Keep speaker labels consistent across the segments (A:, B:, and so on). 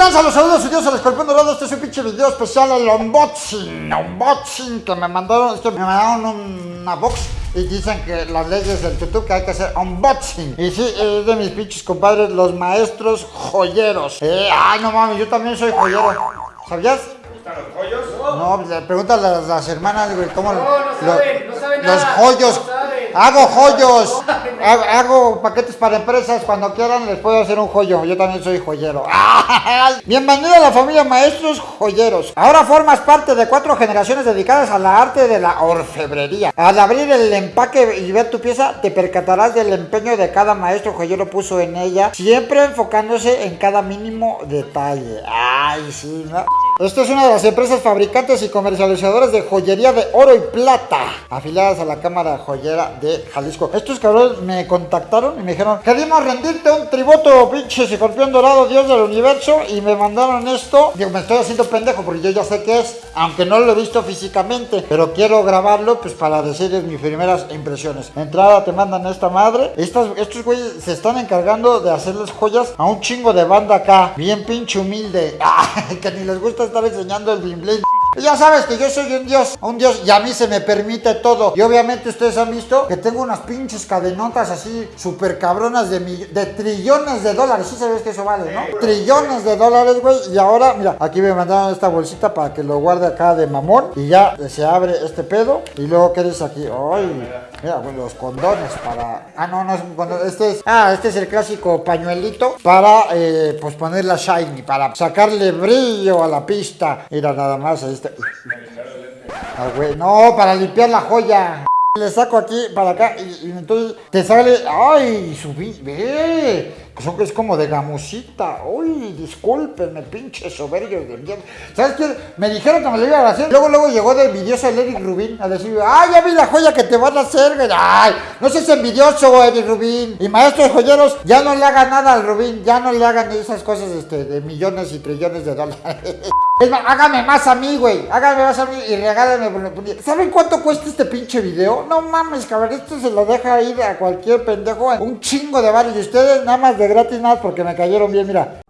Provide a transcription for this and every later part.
A: a los saludos, Dios al escorpión dorado. Este es un pinche video especial, el unboxing. Unboxing que me mandaron, es que me mandaron una box y dicen que las leyes del YouTube que hay que hacer unboxing. Y sí, es de mis pinches compadres, los maestros joyeros. Eh, ay, no mames, yo también soy joyero. ¿Sabías?
B: ¿Están los joyos?
A: No, le- pregúntale a las, hermanas, güey, cómo
C: No, no saben, no saben
A: Los
C: nada,
A: joyos.
C: no saben.
A: Hago joyos. Hago, hago paquetes para empresas. Cuando quieran les puedo hacer un joyo. Yo también soy joyero. Bienvenido a la familia Maestros Joyeros. Ahora formas parte de cuatro generaciones dedicadas a la arte de la orfebrería. Al abrir el empaque y ver tu pieza, te percatarás del empeño de cada maestro joyero puso en ella, siempre enfocándose en cada mínimo detalle. Ay, sí, ¿no? Esta es una de las empresas fabricantes y comercializadoras de joyería de oro y plata, afiliadas a la Cámara Joyera de Jalisco. Estos cabrones me contactaron y me dijeron, queremos rendirte un tributo, pinche escorpión dorado, dios del universo, y me mandaron esto. Digo, me estoy haciendo pendejo porque yo ya sé qué es, aunque no lo he visto físicamente, pero quiero grabarlo pues para decirles mis primeras impresiones. Entrada te mandan esta madre. Estos güeyes se están encargando de hacerles joyas a un chingo de banda acá, bien pinche humilde, que ni les gusta estar enseñando el bling bling. Ya sabes que yo soy un dios, un dios y a mí se me permite todo. Y obviamente ustedes han visto que tengo unas pinches cadenotas así súper cabronas de trillones de dólares. Sí sabes que eso vale, ¿no? Trillones de dólares, güey. Y ahora, mira, aquí me mandaron esta bolsita para que lo guarde acá de mamón. Y ya se abre este pedo. Y luego, ¿qué dice aquí? Ay, mira, güey, los condones para... Ah, no, no es un condón. Este es... Ah, este es el clásico pañuelito para, eh, pues, ponerla shiny. Para sacarle brillo a la pista. Mira, nada más, ahí está. Ah, no, para limpiar la joya. Le saco aquí para acá y, y entonces te sale. ¡Ay! Subí. ¡Ve! Son- Es como de gamusita. ¡Uy! Discúlpenme, pinche soberbios de mierda. ¿Sabes qué? Me dijeron que me lo iban a hacer. Luego, luego llegó de envidioso el Eric Rubin a decir: ¡Ay, ya vi la joya que te van a hacer! ¡Ay! No seas envidioso, Eric Rubin. Y maestros joyeros, ya no le hagan nada al Rubin. Ya no le hagan esas cosas este, de millones y trillones de dólares. Es más, hágame más a mí, güey. Hágame más a mí y regálame. ¿Saben cuánto cuesta este pinche video? No mames, cabrón. Esto se lo deja ir a cualquier pendejo. en Un chingo de varios. Y ustedes nada más de gratis, más porque me cayeron bien, mira.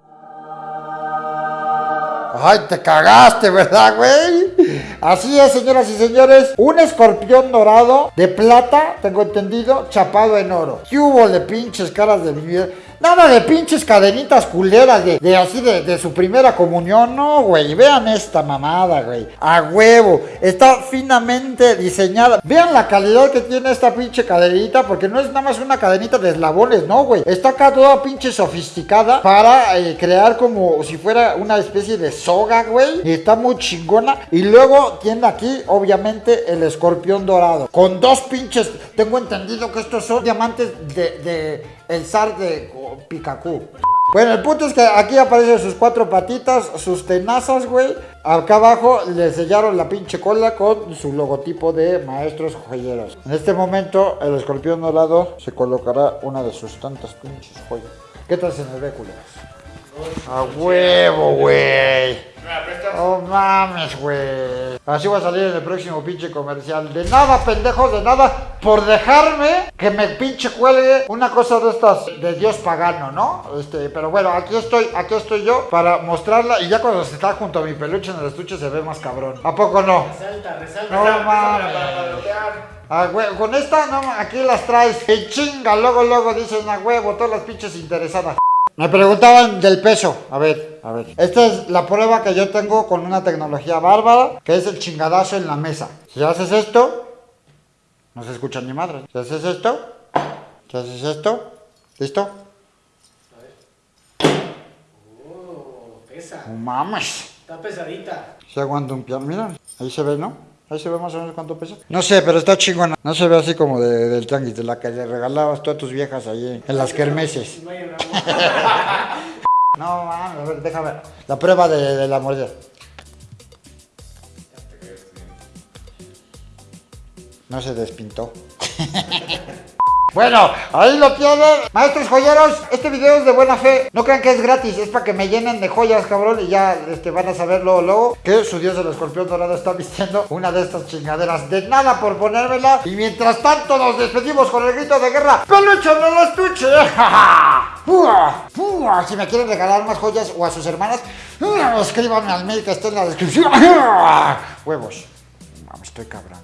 A: Ay, te cagaste, ¿verdad, güey? Así es, señoras y señores. Un escorpión dorado de plata, tengo entendido, chapado en oro. ¿Qué hubo de pinches caras de mi? Nada de pinches cadenitas culeras de, así de, de su primera comunión. No, güey. Vean esta mamada, güey. A huevo. Está finamente diseñada. Vean la calidad que tiene esta pinche cadenita. Porque no es nada más una cadenita de eslabones, no, güey. Está acá toda pinche sofisticada para eh, crear como si fuera una especie de soga, güey. Y está muy chingona. Y luego tiene aquí, obviamente, el escorpión dorado. Con dos pinches. Tengo entendido que estos son diamantes de, de el zar de Picacú. Bueno, el punto es que aquí aparecen sus cuatro patitas, sus tenazas, güey. Acá abajo le sellaron la pinche cola con su logotipo de maestros joyeros. En este momento, el escorpión dorado se colocará una de sus tantas pinches joyas. ¿Qué tal se ve, culeros? A huevo, güey.
B: ¿Me la prestas?
A: Oh mames, güey. Así va a salir en el próximo pinche comercial. De nada, pendejos, de nada. Por dejarme que me pinche cuelgue una cosa de estas de Dios pagano, ¿no? Este, pero bueno, aquí estoy, aquí estoy yo para mostrarla. Y ya cuando se está junto a mi peluche en el estuche se ve más cabrón. ¿A poco no?
C: Resalta, resalta.
A: No mames.
B: para.
A: Ah, güey, con esta, no, aquí las traes. Y chinga, luego, luego dicen a huevo, todas las pinches interesadas. Me preguntaban del peso. A ver, a ver. Esta es la prueba que yo tengo con una tecnología bárbara, que es el chingadazo en la mesa. Si haces esto, no se escucha ni madre. Si haces esto, si haces esto, ¿listo?
C: Oh, pesa.
A: No mames.
C: Está pesadita.
A: Se aguanta un piano. Mira, ahí se ve, ¿no? Ahí se ve más o menos cuánto pesa. No sé, pero está chingona. No se ve así como de- del tianguis, de la que le regalabas tú a tus viejas ahí en las kermeses.
C: No
A: No, mames, a ver, déjame. La prueba de, la mordida. No se despintó. Bueno, ahí lo tienen. Maestros joyeros, este video es de buena fe. No crean que es gratis, es para que me llenen de joyas, cabrón. Y ya este, van a saber luego, que su dios del escorpión dorado está vistiendo una de estas chingaderas. De nada por ponérmela. Y mientras tanto nos despedimos con el grito de guerra. ¡Peluche en el estuche! Si me quieren regalar más joyas o a sus hermanas, escríbanme al mail que está en la descripción. Huevos. Vamos, estoy cabrón.